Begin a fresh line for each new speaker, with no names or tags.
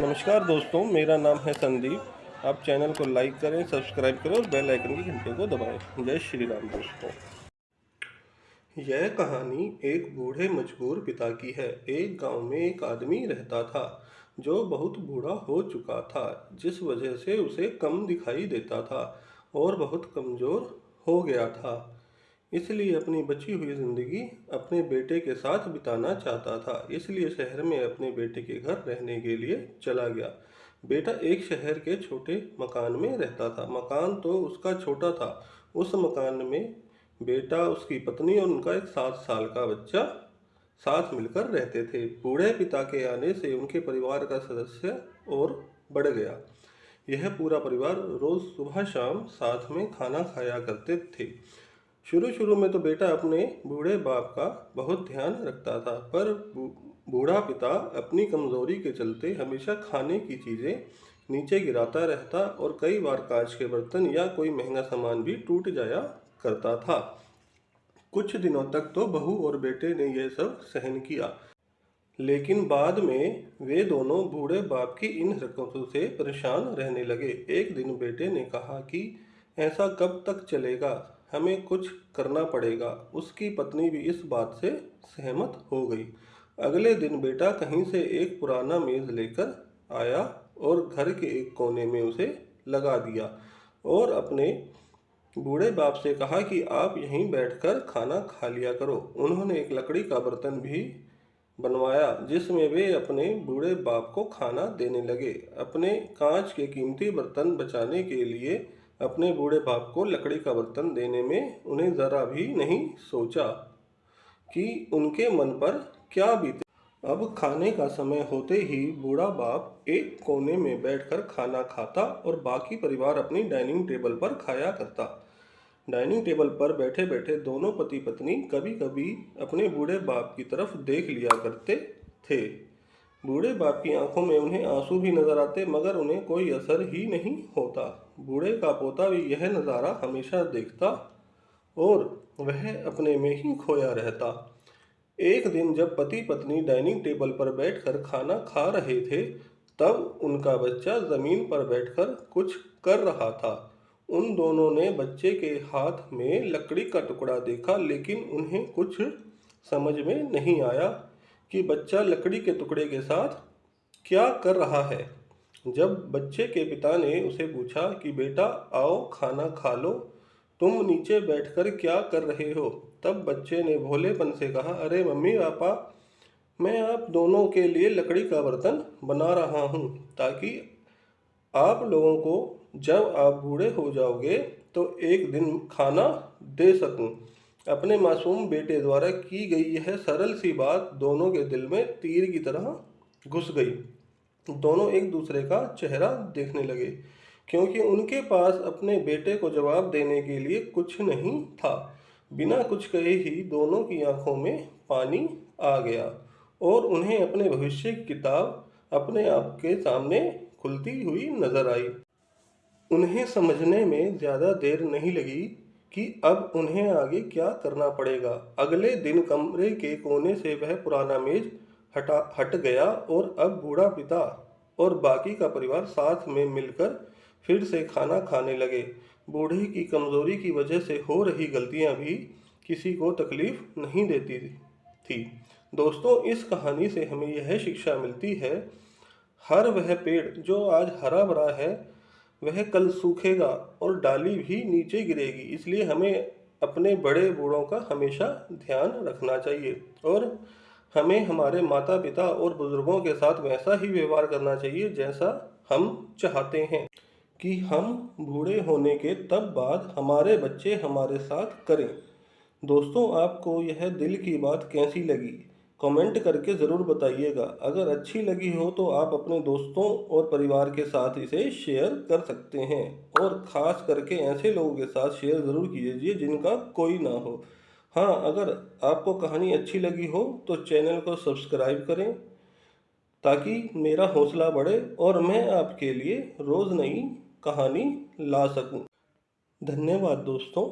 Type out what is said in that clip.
नमस्कार दोस्तों, मेरा नाम है संदीप। आप चैनल को लाइक करें, सब्सक्राइब करें और बेल आइकन की घंटे को दबाएँ। जय श्री राम दोस्तों। यह कहानी एक बूढ़े मजबूर पिता की है। एक गाँव में एक आदमी रहता था, जो बहुत बूढ़ा हो चुका था, जिस वजह से उसे कम दिखाई देता था और बहुत कमज़ोर हो गया था। इसलिए अपनी बची हुई ज़िंदगी अपने बेटे के साथ बिताना चाहता था। इसलिए शहर में अपने बेटे के घर रहने के लिए चला गया। बेटा एक शहर के छोटे मकान में रहता था। मकान तो उसका छोटा था। उस मकान में बेटा, उसकी पत्नी और उनका एक सात साल का बच्चा साथ मिलकर रहते थे। बूढ़े पिता के आने से उनके परिवार का सदस्य और बढ़ गया। यह पूरा परिवार रोज़ सुबह शाम साथ में खाना खाया करते थे। शुरू शुरू में तो बेटा अपने बूढ़े बाप का बहुत ध्यान रखता था, पर बूढ़ा पिता अपनी कमज़ोरी के चलते हमेशा खाने की चीज़ें नीचे गिराता रहता और कई बार कांच के बर्तन या कोई महँगा सामान भी टूट जाया करता था। कुछ दिनों तक तो बहू और बेटे ने यह सब सहन किया। लेकिन बाद में वे दोनों बूढ़े बाप की इन हरकतों से परेशान रहने लगे। एक दिन बेटे ने कहा कि ऐसा कब तक चलेगा? हमें कुछ करना पड़ेगा। उसकी पत्नी भी इस बात से सहमत हो गई। अगले दिन बेटा कहीं से एक पुराना मेज़ लेकर आया और घर के एक कोने में उसे लगा दिया और अपने बूढ़े बाप से कहा कि आप यहीं बैठकर खाना खा लिया करो। उन्होंने एक लकड़ी का बर्तन भी बनवाया, जिसमें वे अपने बूढ़े बाप को खाना देने लगे। अपने कांच के कीमती बर्तन बचाने के लिए अपने बूढ़े बाप को लकड़ी का बर्तन देने में उन्हें ज़रा भी नहीं सोचा कि उनके मन पर क्या बीते। अब खाने का समय होते ही बूढ़ा बाप एक कोने में बैठकर खाना खाता और बाकी परिवार अपनी डाइनिंग टेबल पर खाया करता। डाइनिंग टेबल पर बैठे बैठे दोनों पति पत्नी कभी कभी अपने बूढ़े बाप की तरफ़ देख लिया करते थे। बूढ़े बाप की आँखों में उन्हें आँसू भी नज़र आते, मगर उन्हें कोई असर ही नहीं होता। बूढ़े का पोता भी यह नज़ारा हमेशा देखता और वह अपने में ही खोया रहता। एक दिन जब पति पत्नी डाइनिंग टेबल पर बैठकर खाना खा रहे थे, तब उनका बच्चा ज़मीन पर बैठकर कुछ कर रहा था। उन दोनों ने बच्चे के हाथ में लकड़ी का टुकड़ा देखा, लेकिन उन्हें कुछ समझ में नहीं आया। कि बच्चा लकड़ी के टुकड़े के साथ क्या कर रहा है? जब बच्चे के पिता ने उसे पूछा कि, बेटा, आओ खाना खा लो। तुम नीचे बैठकर क्या कर रहे हो? तब बच्चे ने भोलेपन से कहा, अरे, मम्मी पापा, मैं आप दोनों के लिए लकड़ी का बर्तन बना रहा हूँ, ताकि आप लोगों को जब आप बूढ़े हो जाओगे तो एक दिन खाना दे सकूँ। अपने मासूम बेटे द्वारा की गई यह सरल सी बात दोनों के दिल में तीर की तरह घुस गई। दोनों एक दूसरे का चेहरा देखने लगे, क्योंकि उनके पास अपने बेटे को जवाब देने के लिए कुछ नहीं था। बिना कुछ कहे ही दोनों की आँखों में पानी आ गया और उन्हें अपने भविष्य की किताब अपने आप के सामने खुलती हुई नज़र आई। उन्हें समझने में ज़्यादा देर नहीं लगी कि अब उन्हें आगे क्या करना पड़ेगा। अगले दिन कमरे के कोने से वह पुराना मेज हटा, हट गया और अब बूढ़ा पिता और बाकी का परिवार साथ में मिलकर फिर से खाना खाने लगे। बूढ़े की कमज़ोरी की वजह से हो रही गलतियाँ भी किसी को तकलीफ़ नहीं देती थी। दोस्तों, इस कहानी से हमें यह शिक्षा मिलती है, हर वह पेड़ जो आज हरा भरा है वह कल सूखेगा और डाली भी नीचे गिरेगी। इसलिए हमें अपने बड़े बूढ़ों का हमेशा ध्यान रखना चाहिए और हमें हमारे माता पिता और बुज़ुर्गों के साथ वैसा ही व्यवहार करना चाहिए जैसा हम चाहते हैं कि हम बूढ़े होने के तब बाद हमारे बच्चे हमारे साथ करें। दोस्तों, आपको यह दिल की बात कैसी लगी? कमेंट करके ज़रूर बताइएगा। अगर अच्छी लगी हो तो आप अपने दोस्तों और परिवार के साथ इसे शेयर कर सकते हैं और ख़ास करके ऐसे लोगों के साथ शेयर ज़रूर कीजिए जिनका कोई ना हो। हाँ अगर आपको कहानी अच्छी लगी हो तो चैनल को सब्सक्राइब करें ताकि मेरा हौसला बढ़े और मैं आपके लिए रोज़ नई कहानी ला सकूँ। धन्यवाद दोस्तों।